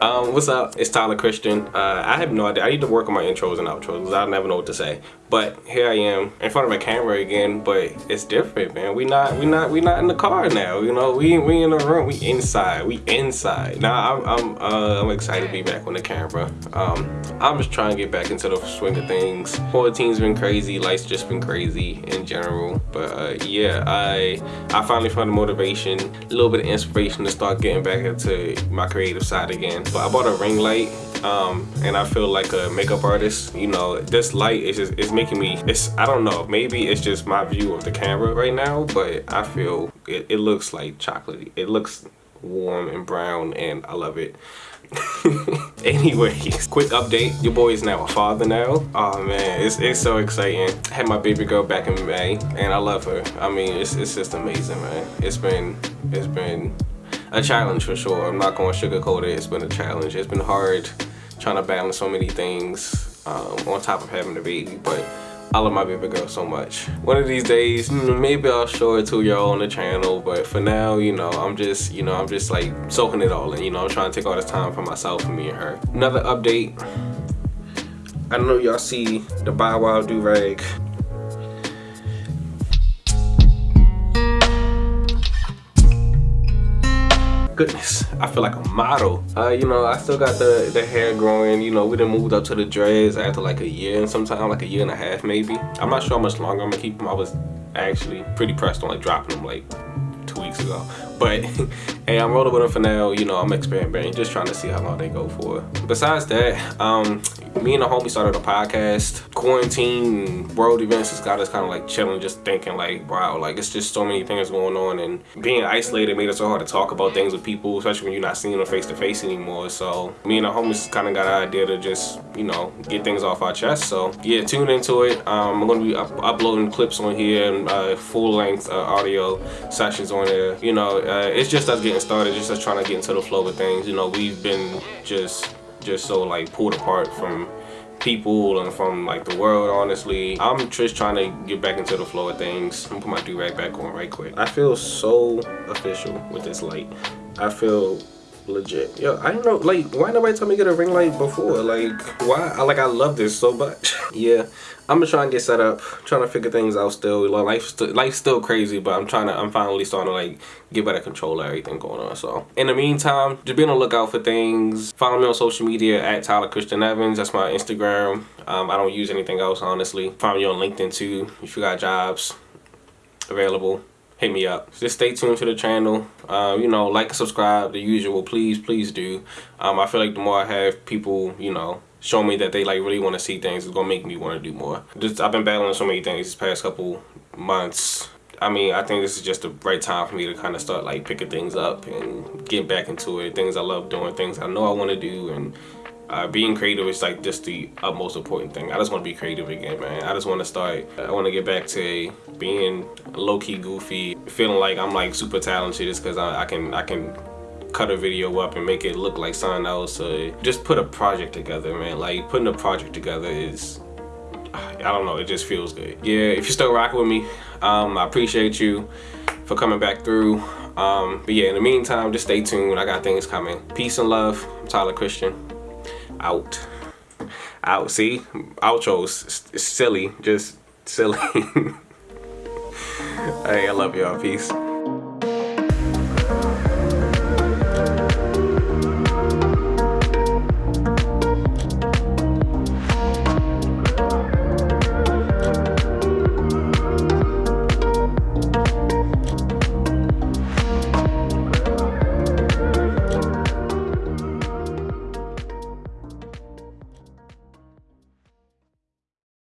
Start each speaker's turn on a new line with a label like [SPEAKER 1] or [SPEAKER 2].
[SPEAKER 1] Um, what's up? It's Tyler Christian. Uh, I have no idea. I need to work on my intros and outros because I never know what to say. But here I am in front of a camera again. But it's different, man. We not, we not, we not in the car now. You know, we we in the room. We inside. We inside. Now I'm I'm uh, I'm excited to be back on the camera. Um, I'm just trying to get back into the swing of things. Quarantine's been crazy. Life's just been crazy in general. But uh, yeah, I I finally found the motivation, a little bit of inspiration to start getting back into my creative side again. But I bought a ring light um, and I feel like a makeup artist. You know, this light is just it's making me. It's I don't know. Maybe it's just my view of the camera right now, but I feel it, it looks like chocolatey. It looks warm and brown, and I love it. Anyways, quick update. Your boy is now a father now. Oh man, it's, it's so exciting. I had my baby girl back in May and I love her. I mean, it's, it's just amazing, man. It's been, it's been a challenge for sure. I'm not going to sugarcoat it. It's been a challenge. It's been hard trying to balance so many things um, on top of having a baby, but I love my baby girl so much. One of these days, hmm, maybe I'll show it to y'all on the channel, but for now, you know, I'm just, you know, I'm just like soaking it all in. You know, I'm trying to take all this time for myself and me and her. Another update. I don't know y'all see the Bow Wow do-rag goodness i feel like a model. Uh, you know i still got the the hair growing you know we done moved up to the dreads after like a year and sometime like a year and a half maybe. I'm not sure how much longer i'm gonna keep them. I was actually pretty pressed on like dropping them like two weeks ago but hey i'm rolling with them for now. You know i'm experimenting just trying to see how long they go for. Besides that um me and the homie started a podcast. Quarantine world events has got us kind of like chilling just thinking like wow like it's just so many things going on and being isolated made it so hard to talk about things with people especially when you're not seeing them face to face anymore. So me and the homies kind of got an idea to just you know get things off our chest. So yeah tune into it. Um, i'm gonna be up uploading clips on here and uh, full-length uh, audio sessions on there. You know uh, it's just us getting started just us trying to get into the flow of things. You know we've been just just so like pulled apart from people and from like the world honestly. I'm just trying to get back into the flow of things. I'm gonna put my do-rag back on right quick. I feel so official with this light. I feel legit. Yo i don't know like why nobody tell me to get a ring light before? Like why? I, like i love this so much. Yeah i'm just trying to get set up trying to figure things out still. Life's still life's still crazy but i'm trying to i'm finally starting to like get better control of everything going on so. In the meantime just be on the lookout for things. Follow me on social media at tyler christian evans. That's my instagram. Um, i don't use anything else honestly. Follow me on linkedin too if you got jobs available hit me up. Just stay tuned to the channel. Uh, you know, like, subscribe, the usual. Please, please do. Um, I feel like the more I have people, you know, show me that they like really want to see things, it's gonna make me want to do more. Just I've been battling so many things this past couple months. I mean, I think this is just the right time for me to kind of start like picking things up and getting back into it. Things I love doing, things I know I want to do, and uh, being creative is like just the utmost important thing. I just want to be creative again, man. I just want to start, I want to get back to being low-key goofy, feeling like I'm like super talented just because I, I, can I can cut a video up and make it look like something else. Uh, just put a project together, man. Like putting a project together is, I don't know, it just feels good. Yeah, if you're still rocking with me, um, I appreciate you for coming back through. Um, but yeah, in the meantime, just stay tuned. I got things coming. Peace and love. I'm Tyler Christian out. Out see? Outros silly just silly. Hey i love y'all. Peace